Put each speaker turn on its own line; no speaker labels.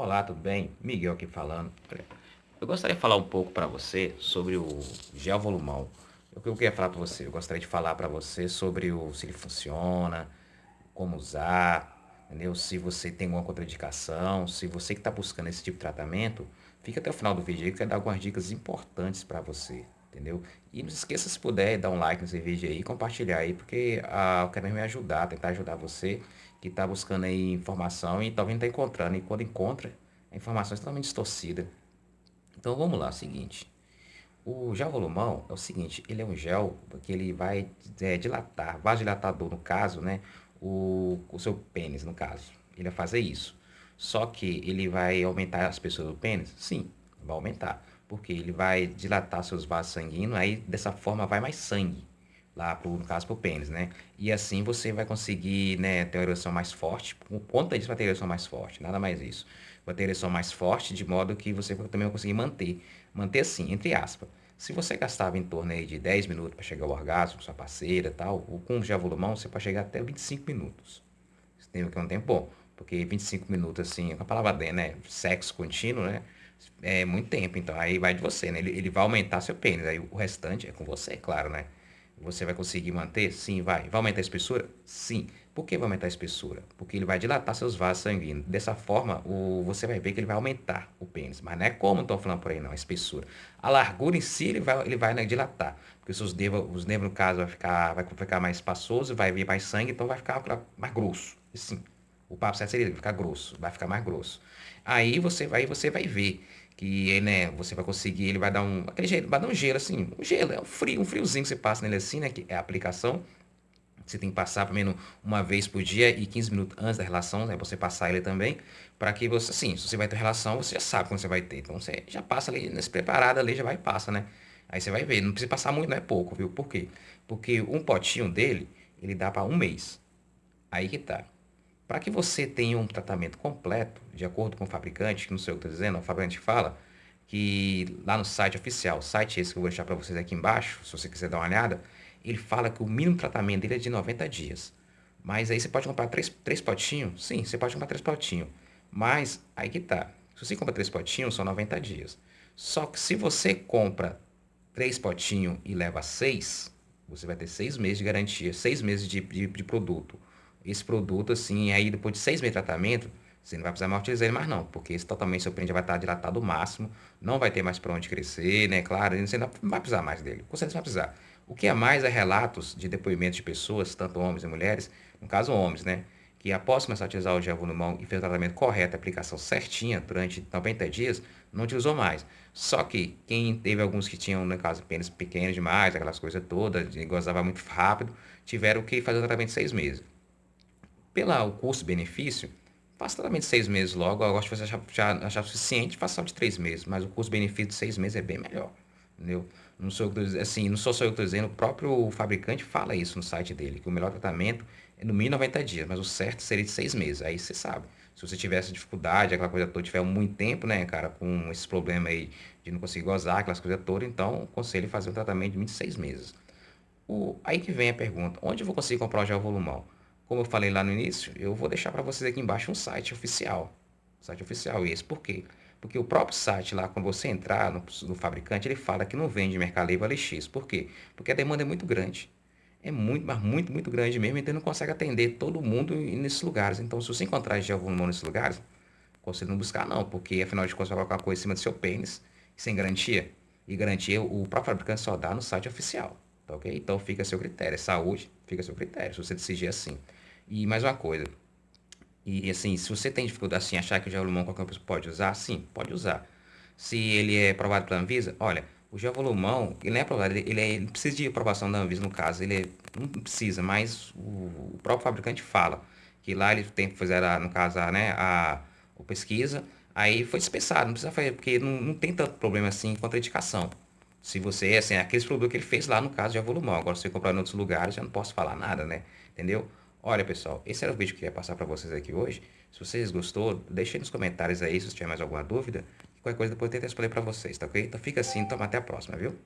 Olá, tudo bem? Miguel aqui falando. Eu gostaria de falar um pouco para você sobre o gel volumão. O que eu queria falar para você? Eu gostaria de falar para você sobre o se ele funciona, como usar, entendeu? Se você tem alguma contraindicação, se você que está buscando esse tipo de tratamento, fica até o final do vídeo aí que eu quero dar algumas dicas importantes para você, entendeu? E não se esqueça se puder dar um like nesse vídeo aí e compartilhar aí, porque ah, eu quero me ajudar, tentar ajudar você que está buscando aí informação e talvez não está encontrando. E quando encontra, a informação é totalmente distorcida. Então vamos lá, é o seguinte. O gel volumão é o seguinte, ele é um gel que ele vai é, dilatar, vasodilatador no caso, né? O, o seu pênis, no caso. Ele vai fazer isso. Só que ele vai aumentar as pessoas do pênis? Sim, vai aumentar. Porque ele vai dilatar seus vasos sanguíneos, aí dessa forma vai mais sangue lá pro, no caso pro pênis, né? E assim você vai conseguir, né, ter uma ereção mais forte. Por conta disso vai ter ereção mais forte, nada mais isso. Vai ter ereção mais forte, de modo que você também vai conseguir manter. Manter assim, entre aspas. Se você gastava em torno aí de 10 minutos para chegar ao orgasmo com sua parceira tal, com o gel volumão você pode chegar até 25 minutos. Você tem que é um tempo bom, porque 25 minutos assim, com a palavra D, né, sexo contínuo, né, é muito tempo, então aí vai de você, né, ele, ele vai aumentar seu pênis, aí o restante é com você, claro, né. Você vai conseguir manter? Sim, vai. Vai aumentar a espessura? Sim. Por que vai aumentar a espessura? Porque ele vai dilatar seus vasos sanguíneos. Dessa forma, o, você vai ver que ele vai aumentar o pênis. Mas não é como estão falando por aí, não, a espessura. A largura em si, ele vai, ele vai né, dilatar. Porque os nervos, os nervos, no caso, vai ficar, vai ficar mais espaçoso, vai vir mais sangue, então vai ficar mais grosso. Sim. O papo certo seria ficar grosso, vai ficar mais grosso. Aí você vai, você vai ver que né, você vai conseguir, ele vai dar um, aquele gelo, vai dar um gelo assim, um gelo, é um frio, um friozinho que você passa nele assim, né, que é a aplicação. Você tem que passar pelo menos uma vez por dia e 15 minutos antes da relação, né, você passar ele também, para que você, assim, se você vai ter relação, você já sabe quando você vai ter. Então você já passa ali, nesse preparado ali, já vai e passa, né? Aí você vai ver, não precisa passar muito, não é pouco, viu? Por quê? Porque um potinho dele, ele dá para um mês. Aí que tá. Para que você tenha um tratamento completo, de acordo com o fabricante, que não sei o que estou dizendo, o fabricante fala que lá no site oficial, site esse que eu vou deixar para vocês aqui embaixo, se você quiser dar uma olhada, ele fala que o mínimo tratamento dele é de 90 dias. Mas aí você pode comprar três, três potinhos? Sim, você pode comprar três potinhos. Mas aí que tá. Se você compra três potinhos, são 90 dias. Só que se você compra três potinhos e leva seis, você vai ter seis meses de garantia, seis meses de, de, de produto esse produto, assim, aí depois de seis meses de tratamento, você não vai precisar mais utilizar ele mais não, porque esse totalmente seu já vai estar dilatado ao máximo, não vai ter mais para onde crescer, né? Claro, você não vai precisar mais dele, com certeza vai precisar. O que é mais é relatos de depoimentos de pessoas, tanto homens e mulheres, no caso homens, né? Que após começar a utilizar o gel mão e fez o tratamento correto, a aplicação certinha durante 90 dias, não utilizou mais. Só que quem teve alguns que tinham, no caso, pênis pequenos demais, aquelas coisas todas, gozava muito rápido, tiveram que fazer o tratamento de seis meses pelo custo-benefício, faça tratamento de seis meses logo. Eu gosto de você achar, já, achar suficiente, faça só de três meses. Mas o custo-benefício de seis meses é bem melhor. Entendeu? Não sou, assim, não sou só eu que estou dizendo, o próprio fabricante fala isso no site dele, que o melhor tratamento é no mínimo 90 dias, mas o certo seria de seis meses. Aí você sabe. Se você tiver essa dificuldade, aquela coisa toda, tiver muito tempo, né, cara, com esse problema aí de não conseguir gozar, aquelas coisas todas, então aconselho fazer um tratamento de 26 meses. O, aí que vem a pergunta, onde eu vou conseguir comprar o gel volumão? Como eu falei lá no início, eu vou deixar para vocês aqui embaixo um site oficial. Site oficial esse. Por quê? Porque o próprio site lá, quando você entrar no, no fabricante, ele fala que não vende Mercado Livre LX. Por quê? Porque a demanda é muito grande. É muito, mas muito, muito grande mesmo, então ele não consegue atender todo mundo nesses lugares. Então, se você encontrar Geovolumão nesses lugares, conselho não buscar não, porque afinal de contas vai colocar coisa em cima do seu pênis, sem garantia. E garantia o próprio fabricante só dá no site oficial. Tá ok? Então fica a seu critério. É saúde, fica a seu critério, se você decidir assim. E mais uma coisa. E assim, se você tem dificuldade assim, achar que o Geolumon qualquer pessoa pode usar, sim, pode usar. Se ele é aprovado pela Anvisa, olha, o Geolumon, ele não é aprovado, ele, ele, é, ele precisa de aprovação da Anvisa no caso, ele é, não precisa, mas o, o, próprio fabricante fala que lá ele tem que fazer, a, no caso, a, né, a, a pesquisa, aí foi dispensado, não precisa fazer, porque não, não tem tanto problema assim a indicação. Se você, assim, aqueles produtos que ele fez lá no caso de Avolumão, agora se você comprar em outros lugares, eu não posso falar nada, né? Entendeu? Olha, pessoal, esse era o vídeo que eu ia passar para vocês aqui hoje. Se vocês gostou, deixem nos comentários aí se tiver mais alguma dúvida. Qualquer coisa depois eu tento responder para vocês, tá ok? Então fica assim, então até a próxima, viu?